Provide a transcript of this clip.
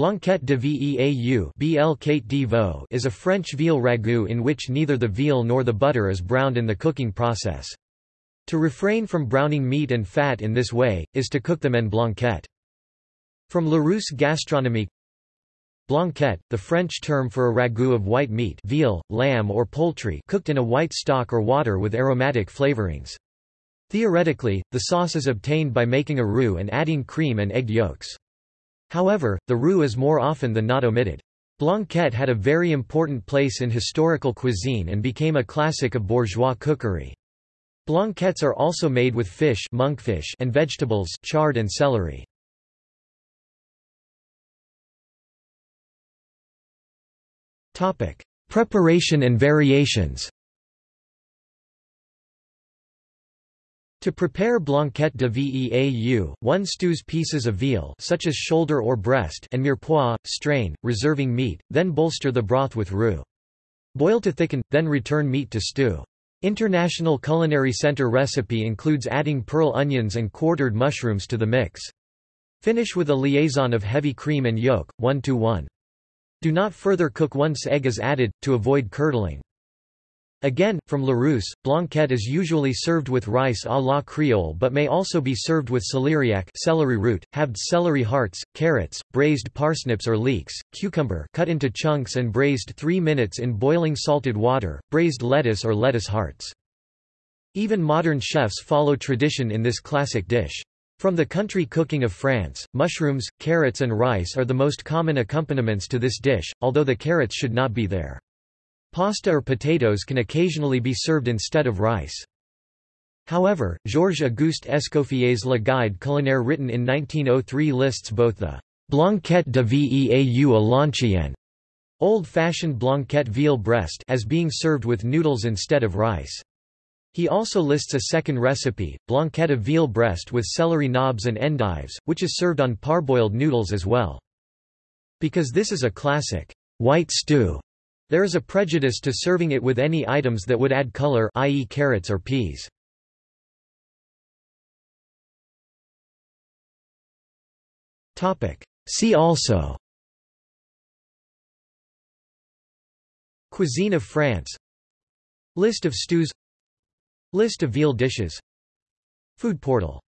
Blanquette de Veau is a French veal ragout in which neither the veal nor the butter is browned in the cooking process. To refrain from browning meat and fat in this way, is to cook them en blanquette. From Larousse Gastronomique Blanquette, the French term for a ragout of white meat veal, lamb or poultry cooked in a white stock or water with aromatic flavorings. Theoretically, the sauce is obtained by making a roux and adding cream and egg yolks. However, the roux is more often than not omitted. Blanquette had a very important place in historical cuisine and became a classic of bourgeois cookery. Blanquettes are also made with fish monkfish and vegetables chard and celery. Preparation and variations To prepare blanquette de veau, one stews pieces of veal such as shoulder or breast and mirepoix, strain, reserving meat, then bolster the broth with roux. Boil to thicken, then return meat to stew. International Culinary Center recipe includes adding pearl onions and quartered mushrooms to the mix. Finish with a liaison of heavy cream and yolk, 1 to 1. Do not further cook once egg is added, to avoid curdling. Again, from Larousse, blanquette is usually served with rice à la Creole but may also be served with celeriac celery root, halved celery hearts, carrots, braised parsnips or leeks, cucumber cut into chunks and braised 3 minutes in boiling salted water, braised lettuce or lettuce hearts. Even modern chefs follow tradition in this classic dish. From the country cooking of France, mushrooms, carrots and rice are the most common accompaniments to this dish, although the carrots should not be there. Pasta or potatoes can occasionally be served instead of rice. However, Georges-Auguste Escoffier's Le Guide culinaire written in 1903 lists both the blanquette de veau à l'ancienne old-fashioned blanquette veal breast as being served with noodles instead of rice. He also lists a second recipe, blanquette of veal breast with celery knobs and endives, which is served on parboiled noodles as well. Because this is a classic white stew, there is a prejudice to serving it with any items that would add color i.e. carrots or peas. See also. Cuisine of France. List of stews. List of veal dishes. Food portal